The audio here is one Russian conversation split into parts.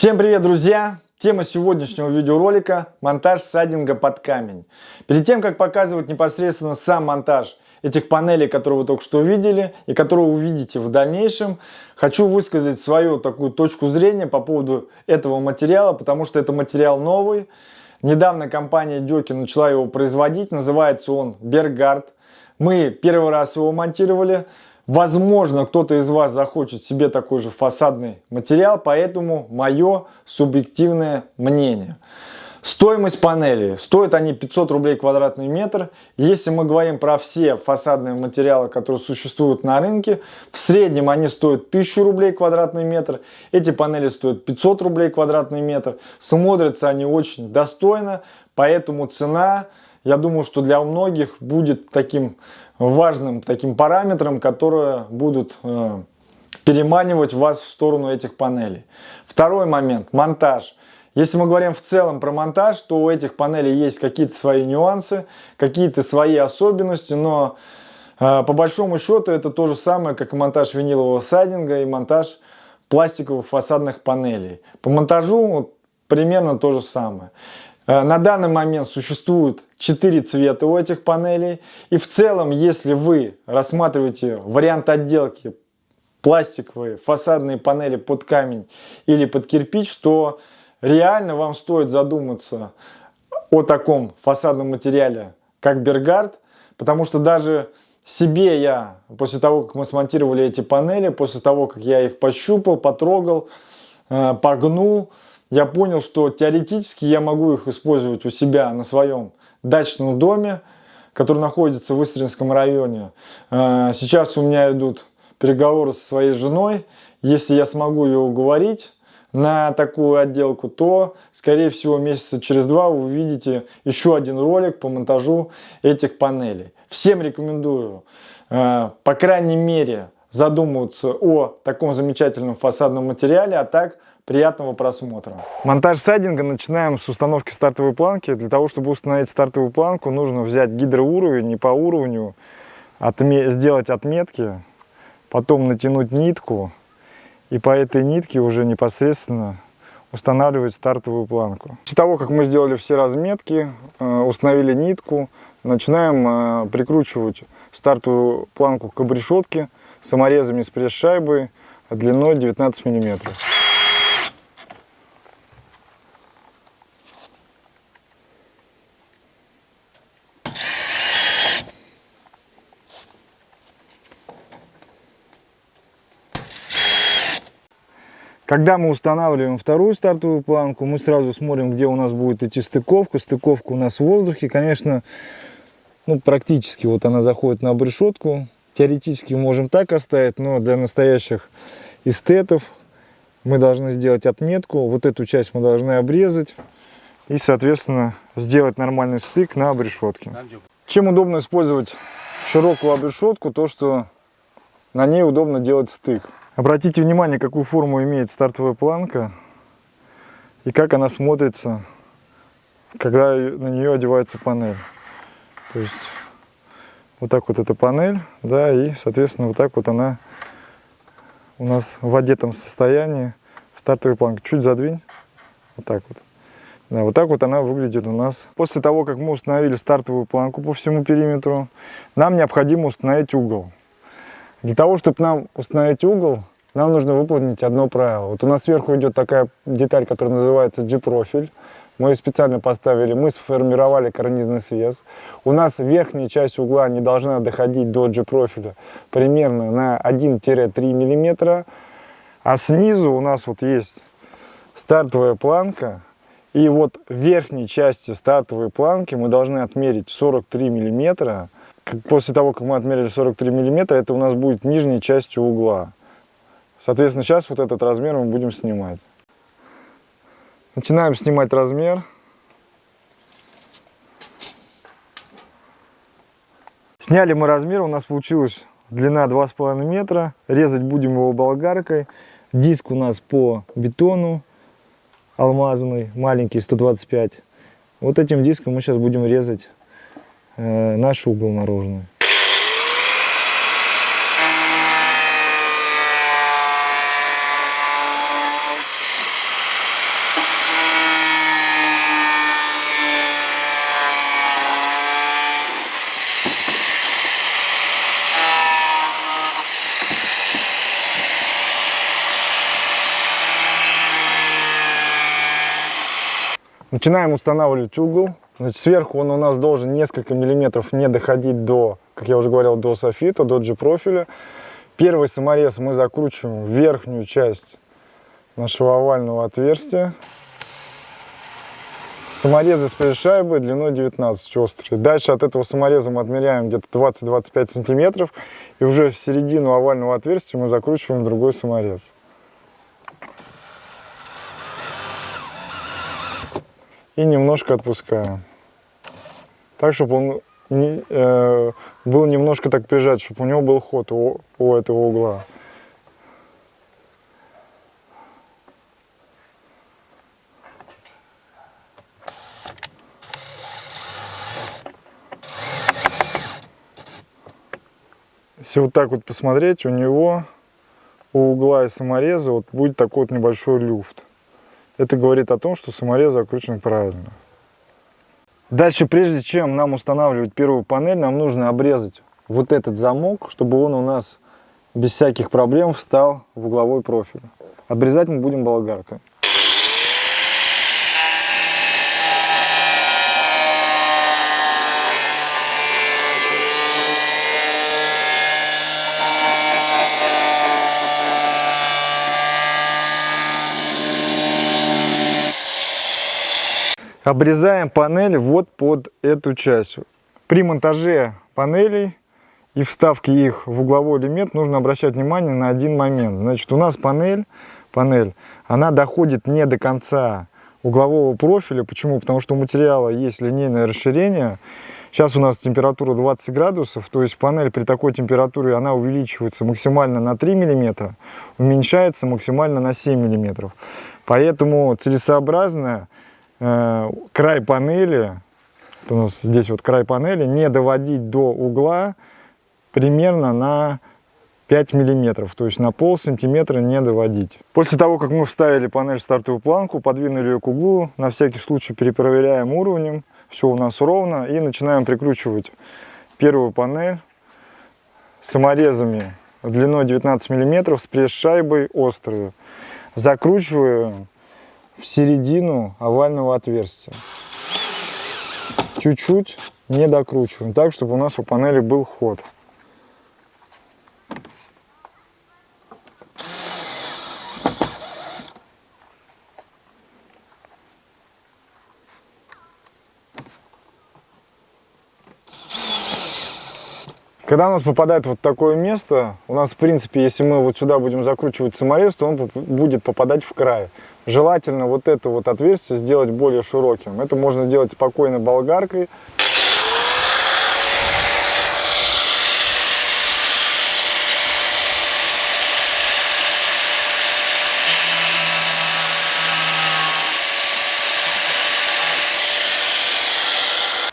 Всем привет, друзья! Тема сегодняшнего видеоролика – монтаж сайдинга под камень. Перед тем, как показывать непосредственно сам монтаж этих панелей, которые вы только что увидели и которые увидите в дальнейшем, хочу высказать свою такую точку зрения по поводу этого материала, потому что это материал новый. Недавно компания Дёки начала его производить, называется он Бергард. Мы первый раз его монтировали. Возможно, кто-то из вас захочет себе такой же фасадный материал, поэтому мое субъективное мнение. Стоимость панелей. Стоят они 500 рублей квадратный метр. Если мы говорим про все фасадные материалы, которые существуют на рынке, в среднем они стоят 1000 рублей квадратный метр. Эти панели стоят 500 рублей квадратный метр. Смотрятся они очень достойно, поэтому цена, я думаю, что для многих будет таким важным таким параметром, которые будут э, переманивать вас в сторону этих панелей. Второй момент – монтаж. Если мы говорим в целом про монтаж, то у этих панелей есть какие-то свои нюансы, какие-то свои особенности, но э, по большому счету это то же самое, как и монтаж винилового сайдинга и монтаж пластиковых фасадных панелей. По монтажу вот, примерно то же самое. Э, на данный момент существует 4 цвета у этих панелей. И в целом, если вы рассматриваете вариант отделки пластиковые фасадные панели под камень или под кирпич, то реально вам стоит задуматься о таком фасадном материале, как Бергард, потому что даже себе я, после того, как мы смонтировали эти панели, после того, как я их пощупал, потрогал, э, погнул, я понял, что теоретически я могу их использовать у себя на своем дачном доме, который находится в Истринском районе. А, сейчас у меня идут переговоры со своей женой. Если я смогу ее уговорить на такую отделку, то, скорее всего, месяца через два вы увидите еще один ролик по монтажу этих панелей. Всем рекомендую, а, по крайней мере, задумываться о таком замечательном фасадном материале, а так – Приятного просмотра. Монтаж сайдинга начинаем с установки стартовой планки. Для того, чтобы установить стартовую планку, нужно взять гидроуровень и по уровню отме сделать отметки, потом натянуть нитку и по этой нитке уже непосредственно устанавливать стартовую планку. После того, как мы сделали все разметки, э, установили нитку, начинаем э, прикручивать стартовую планку к обрешетке саморезами с пресс-шайбой длиной 19 миллиметров. Когда мы устанавливаем вторую стартовую планку, мы сразу смотрим, где у нас будет идти стыковка. Стыковка у нас в воздухе. Конечно, ну, практически вот она заходит на обрешетку. Теоретически можем так оставить, но для настоящих эстетов мы должны сделать отметку. Вот эту часть мы должны обрезать и, соответственно, сделать нормальный стык на обрешетке. Чем удобно использовать широкую обрешетку, то что на ней удобно делать стык. Обратите внимание, какую форму имеет стартовая планка и как она смотрится, когда на нее одевается панель. То есть вот так вот эта панель, да, и, соответственно, вот так вот она у нас в одетом состоянии стартовой планки. Чуть задвинь, вот так вот. Да, вот так вот она выглядит у нас. После того, как мы установили стартовую планку по всему периметру, нам необходимо установить угол. Для того, чтобы нам установить угол, нам нужно выполнить одно правило. Вот у нас сверху идет такая деталь, которая называется G-профиль. Мы ее специально поставили, мы сформировали карнизный свес. У нас верхняя часть угла не должна доходить до G-профиля примерно на 1-3 мм. А снизу у нас вот есть стартовая планка. И вот в верхней части стартовой планки мы должны отмерить 43 миллиметра После того, как мы отмерили 43 миллиметра, это у нас будет нижней частью угла. Соответственно, сейчас вот этот размер мы будем снимать. Начинаем снимать размер. Сняли мы размер, у нас получилась длина 2,5 метра. Резать будем его болгаркой. Диск у нас по бетону алмазный, маленький, 125. Вот этим диском мы сейчас будем резать Э, наш угол наружный. Начинаем устанавливать угол. Значит, сверху он у нас должен несколько миллиметров не доходить до, как я уже говорил, до софита, до G-профиля. Первый саморез мы закручиваем в верхнюю часть нашего овального отверстия. Саморезы с пресс-шайбой длиной 19 острые. Дальше от этого самореза мы отмеряем где-то 20-25 сантиметров. И уже в середину овального отверстия мы закручиваем другой саморез. И немножко отпускаем. Так, чтобы он не, э, был немножко так прижать, чтобы у него был ход у, у этого угла. Если вот так вот посмотреть, у него у угла и самореза вот будет такой вот небольшой люфт. Это говорит о том, что саморез закручен правильно. Дальше, прежде чем нам устанавливать первую панель, нам нужно обрезать вот этот замок, чтобы он у нас без всяких проблем встал в угловой профиль. Обрезать мы будем болгаркой. Обрезаем панели вот под эту часть. При монтаже панелей и вставке их в угловой элемент нужно обращать внимание на один момент. Значит, у нас панель, панель, она доходит не до конца углового профиля. Почему? Потому что у материала есть линейное расширение. Сейчас у нас температура 20 градусов, то есть панель при такой температуре она увеличивается максимально на 3 мм, уменьшается максимально на 7 мм. Поэтому целесообразно край панели, у нас здесь вот край панели, не доводить до угла примерно на 5 миллиметров, то есть на пол сантиметра не доводить. После того, как мы вставили панель в стартовую планку, подвинули ее к углу, на всякий случай перепроверяем уровнем, все у нас ровно, и начинаем прикручивать первую панель саморезами длиной 19 миллиметров с пресс-шайбой острую. Закручиваем в середину овального отверстия. Чуть-чуть не докручиваем, так, чтобы у нас у панели был ход. Когда у нас попадает вот такое место, у нас, в принципе, если мы вот сюда будем закручивать саморез, то он будет попадать в край. Желательно вот это вот отверстие сделать более широким. Это можно сделать спокойно болгаркой.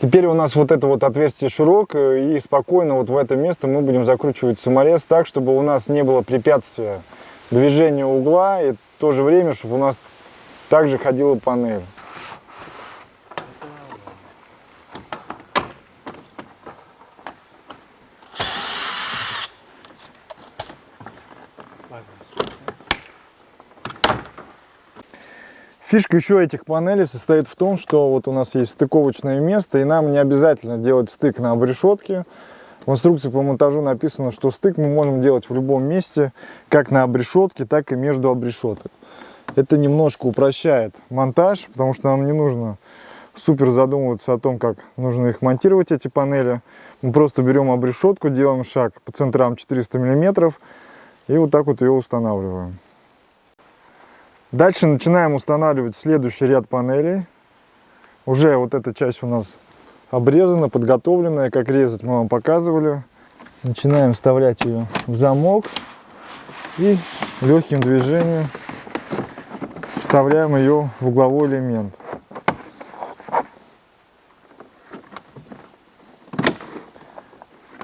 Теперь у нас вот это вот отверстие широкое, и спокойно вот в это место мы будем закручивать саморез так, чтобы у нас не было препятствия движения угла, и в то же время, чтобы у нас также ходила панель. Фишка еще этих панелей состоит в том, что вот у нас есть стыковочное место, и нам не обязательно делать стык на обрешетке. В инструкции по монтажу написано, что стык мы можем делать в любом месте, как на обрешетке, так и между обрешеток. Это немножко упрощает монтаж, потому что нам не нужно супер задумываться о том, как нужно их монтировать, эти панели. Мы просто берем обрешетку, делаем шаг по центрам 400 мм и вот так вот ее устанавливаем. Дальше начинаем устанавливать следующий ряд панелей. Уже вот эта часть у нас обрезана, подготовленная, как резать мы вам показывали. Начинаем вставлять ее в замок и легким движением вставляем ее в угловой элемент.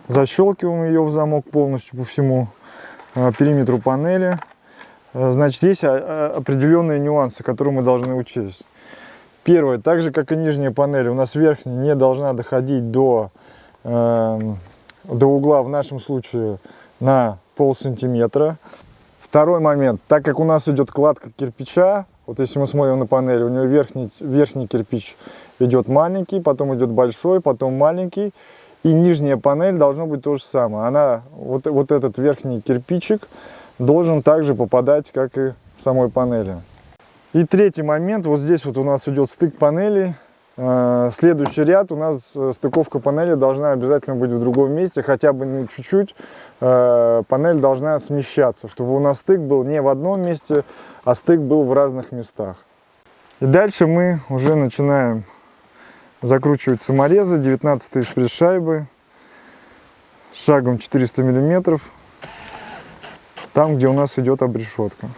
Защелкиваем ее в замок полностью по всему э, периметру панели. Э, значит, есть а, а, определенные нюансы, которые мы должны учесть. Первое, так же как и нижняя панель, у нас верхняя не должна доходить до, э, до угла, в нашем случае, на пол сантиметра. Второй момент, так как у нас идет кладка кирпича, вот если мы смотрим на панель, у него верхний, верхний кирпич идет маленький, потом идет большой, потом маленький. И нижняя панель должно быть то же самое. Она, вот, вот этот верхний кирпичик должен также попадать, как и в самой панели. И третий момент, вот здесь вот у нас идет стык панелей. Э, следующий ряд у нас э, стыковка панели должна обязательно быть в другом месте, хотя бы чуть-чуть. Э, панель должна смещаться, чтобы у нас стык был не в одном месте, а стык был в разных местах. И дальше мы уже начинаем закручивать саморезы 19 пресс шайбы шагом 400 миллиметров там где у нас идет обрешетка